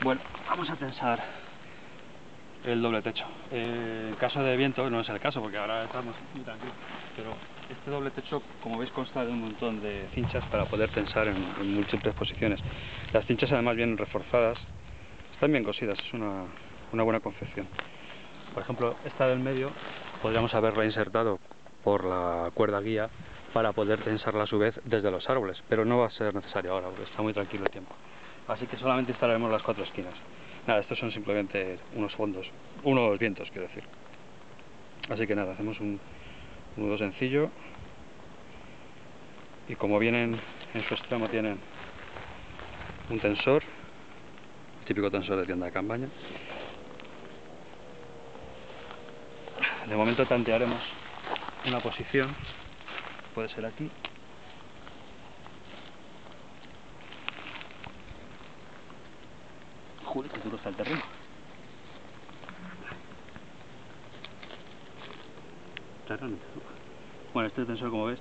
Bueno, vamos a tensar el doble techo. Eh, en caso de viento, no es el caso porque ahora estamos muy tranquilos, pero este doble techo, como veis, consta de un montón de cinchas para poder tensar en, múltiples posiciones. Las cinchas además vienen reforzadas, están bien cosidas, es una, una buena confección. Por ejemplo, esta del medio podríamos haberla insertado por la cuerda guía para poder tensarla a su vez desde los árboles, pero no va a ser necesario ahora porque está muy tranquilo el tiempo. Así que solamente instalaremos las cuatro esquinas. Nada, estos son simplemente unos fondos, unos vientos, quiero decir. Así que nada, hacemos un nudo sencillo y como vienen en su extremo tienen un tensor, típico tensor de tienda de campaña. De momento tantearemos una posición, puede ser aquí, Joder, que duro está el terreno. Bueno, este tensor, como ves,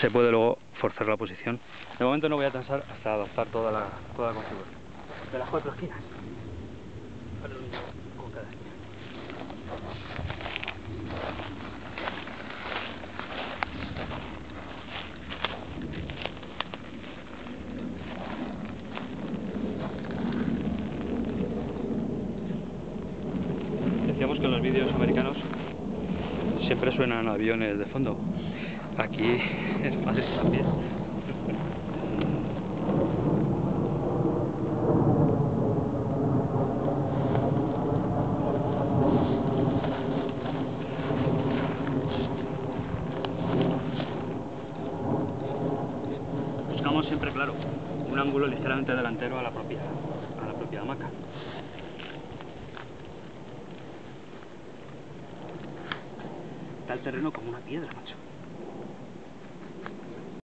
se puede luego forzar la posición. De momento no voy a tensar hasta adaptar toda la, toda la configuración. De las cuatro esquinas. Decíamos que en los vídeos americanos siempre suenan aviones de fondo. Aquí es más también. Buscamos siempre, claro, un ángulo ligeramente delantero a la propia, a la propia hamaca. El terreno como una piedra, macho.